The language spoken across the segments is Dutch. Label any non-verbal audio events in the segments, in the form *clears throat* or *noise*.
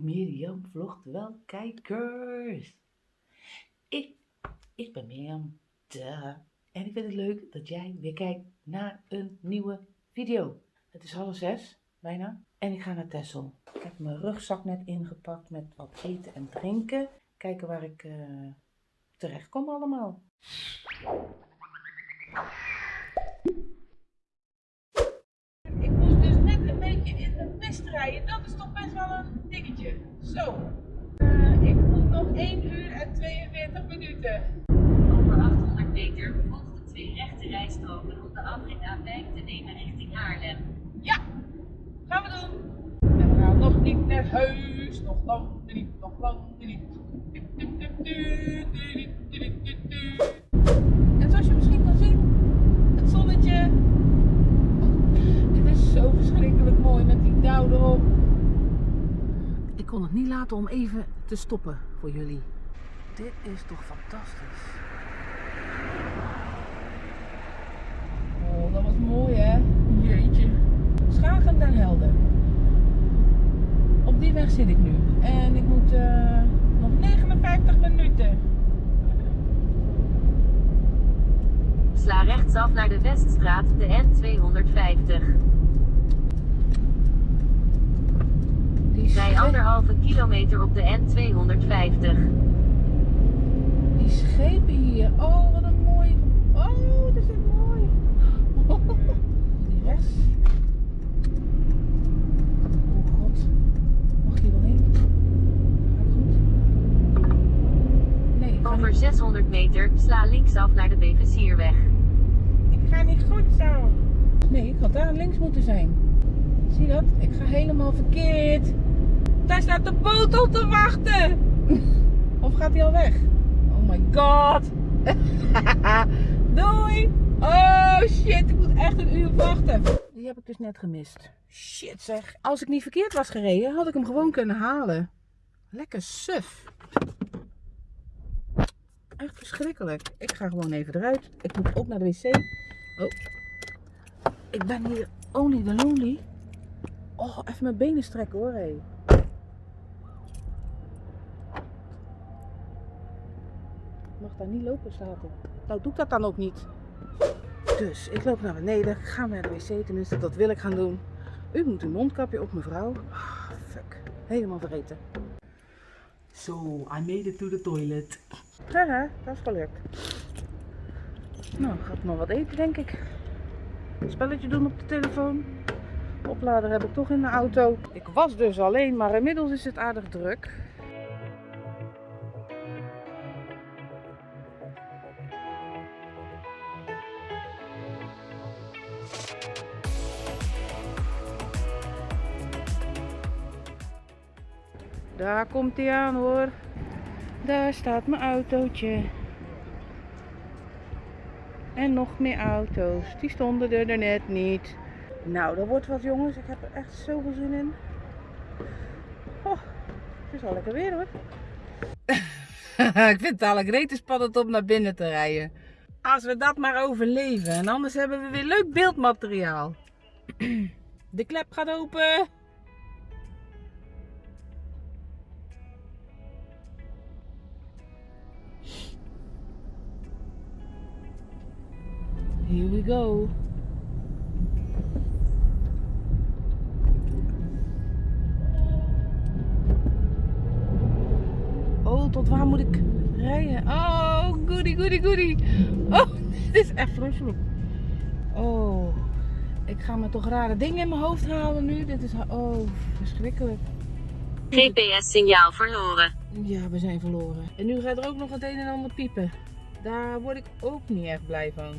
Mirjam vlogt wel kijkers. Ik, ik ben Mirjam, duh. En ik vind het leuk dat jij weer kijkt naar een nieuwe video. Het is half zes, bijna. En ik ga naar Texel. Ik heb mijn rugzak net ingepakt met wat eten en drinken. Kijken waar ik eh, terecht kom allemaal. Minuten. Over 800 meter volgt de twee rechte rijstroken om de afrit A5 te nemen richting Haarlem. Ja, gaan we doen. En we gaan nog niet naar huis. Nog lang niet, nog lang niet. En zoals je misschien kan zien, het zonnetje. Dit is zo verschrikkelijk mooi met die dauw erop. Ik kon het niet laten om even te stoppen voor jullie. Dit is toch fantastisch. Oh, dat was mooi hè? Jeetje. Schagen den Helder. Op die weg zit ik nu. En ik moet eh, nog 59 minuten. Sla rechtsaf naar de Weststraat, de N250. Die, Rij scheep, anderhalve kilometer op de N250. Die schepen hier. Oh, wat een mooi. Oh, dat is echt mooi. *laughs* Die rechts. Oh god. Mag ik hier wel heen? Ga ik goed? Nee, ik ga Over niet, 600 meter, sla linksaf naar de Bevezierweg. ik ga niet goed zo. Nee, ik had daar links moeten zijn. Zie je dat? Ik ga helemaal verkeerd. Daar staat de boot op te wachten. *laughs* Of gaat hij al weg? Oh my god. *laughs* Doei. Oh shit, ik moet echt een uur wachten. Die heb ik dus net gemist. Shit zeg. Als ik niet verkeerd was gereden, had ik hem gewoon kunnen halen. Lekker suf. Echt verschrikkelijk. Ik ga gewoon even eruit. Ik moet ook naar de wc. Oh. Ik ben hier only the lonely. Oh, even mijn benen strekken hoor. Hé. Ik mag daar niet lopen zaten. Nou doe ik dat dan ook niet. Dus ik loop naar beneden. Ga naar de wc. Tenminste, dat wil ik gaan doen. U moet een mondkapje op mevrouw. Ah, fuck. Helemaal vergeten. So, I made it to the toilet. Haha, dat is gelukt. Nou, ga ik maar wat eten denk ik. Een spelletje doen op de telefoon. De oplader heb ik toch in de auto. Ik was dus alleen, maar inmiddels is het aardig druk. Daar komt hij aan hoor. Daar staat mijn autootje. En nog meer auto's. Die stonden er net niet. Nou, dat wordt wat jongens. Ik heb er echt zoveel zin in. Oh, het is al lekker weer hoor. *laughs* ik vind het al rete spannend om naar binnen te rijden. Als we dat maar overleven. En anders hebben we weer leuk beeldmateriaal. *clears throat* De klep gaat open. Here we go. Oh, tot waar moet ik rijden? Oh, goody, goody, goody. Oh, *laughs* dit is echt vreselijk. Oh, ik ga me toch rare dingen in mijn hoofd halen nu. Dit is, oh, verschrikkelijk. GPS-signaal verloren. Ja, we zijn verloren. En nu gaat er ook nog het een en ander piepen. Daar word ik ook niet echt blij van.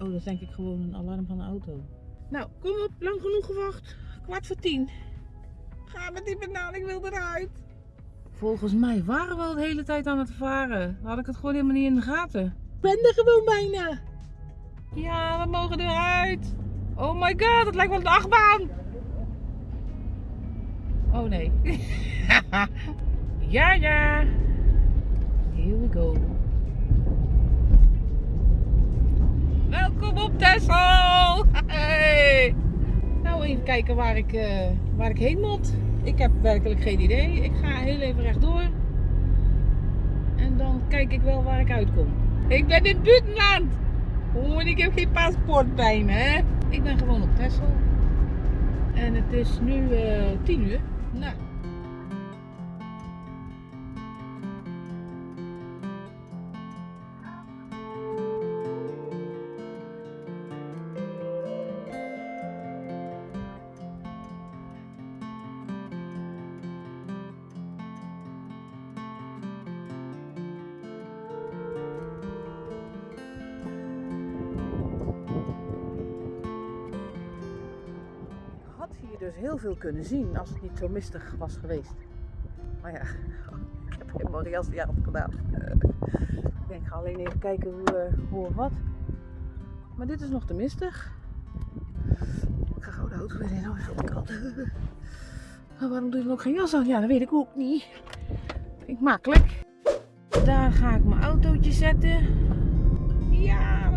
Oh, dat is denk ik gewoon een alarm van de auto. Nou, kom op, lang genoeg gewacht. Kwart voor tien. Ga met die banaan, ik wil eruit. Volgens mij waren we al de hele tijd aan het varen. Had ik het gewoon helemaal niet in de gaten. Ik ben er gewoon bijna. Ja, we mogen eruit. Oh my god, het lijkt wel een achtbaan. Oh nee. *laughs* ja, ja. Here we go. Texel! Hey. Nou, even kijken waar ik, eh, waar ik heen moet. Ik heb werkelijk geen idee. Ik ga heel even rechtdoor. En dan kijk ik wel waar ik uitkom. Ik ben in Duitsland. Oh, en ik heb geen paspoort bij me, hè. Ik ben gewoon op Texel. En het is nu eh 10 uur. Nou. Dus heel veel kunnen zien als het niet zo mistig was geweest. Maar ja, *laughs* ik heb helemaal geen jas jaar op gedaan. Ik denk, ik ga alleen even kijken hoe, eh, hoe of wat. Maar dit is nog te mistig. Ik ga gewoon de auto weer in. Oh, het koud. Maar waarom doe je ook geen jas aan? Ja, dat weet ik ook niet. Vind ik makkelijk. Daar ga ik mijn autootje zetten. Ja,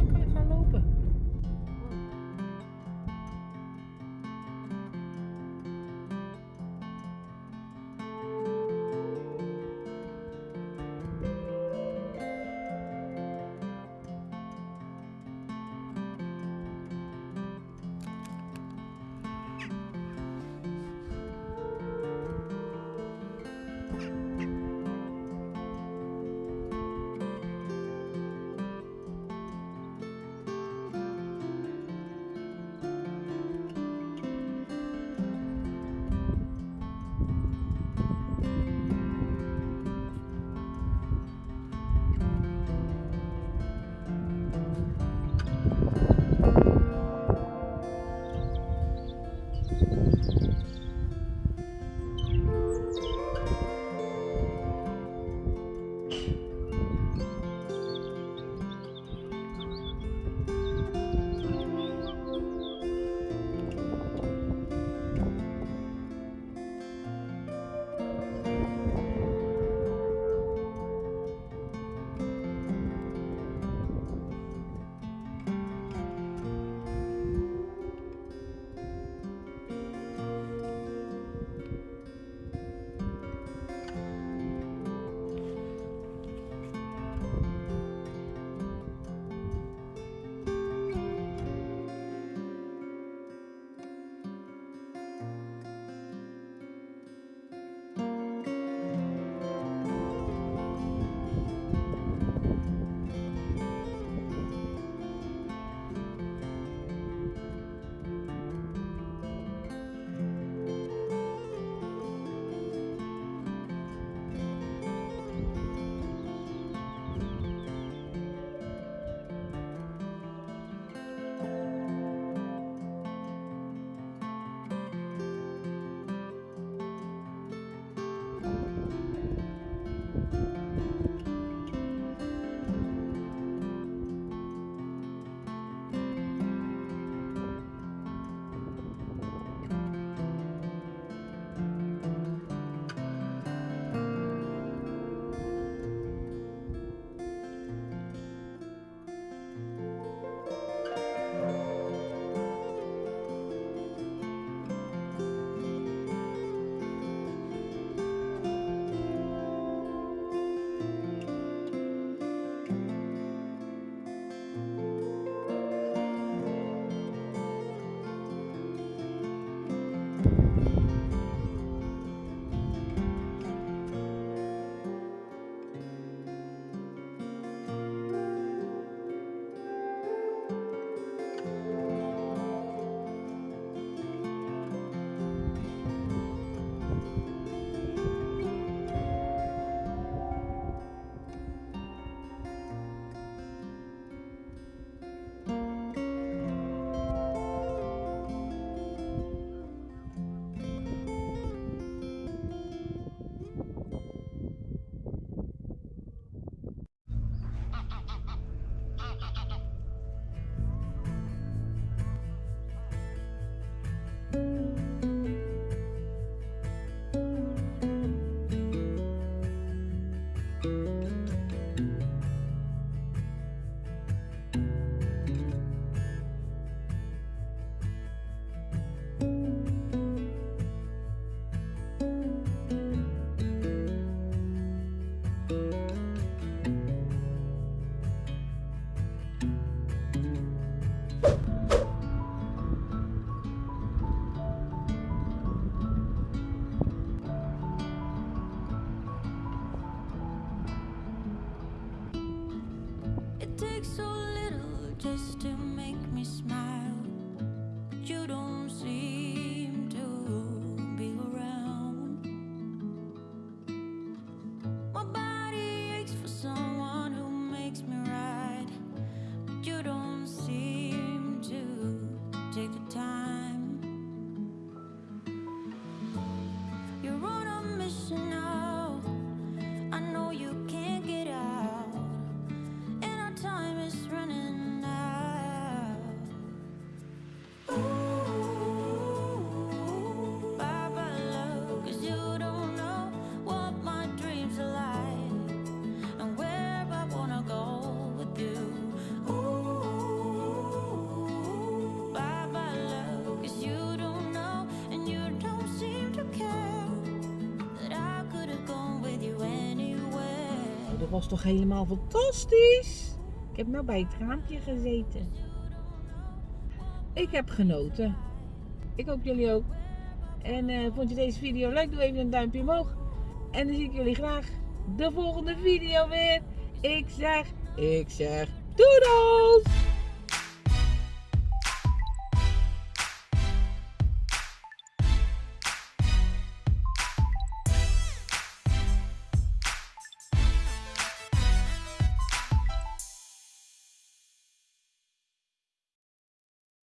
Dat was toch helemaal fantastisch? Ik heb nou bij het raampje gezeten. Ik heb genoten. Ik hoop jullie ook. En eh, vond je deze video leuk? Doe even een duimpje omhoog. En dan zie ik jullie graag de volgende video weer. Ik zeg, ik zeg, doedels!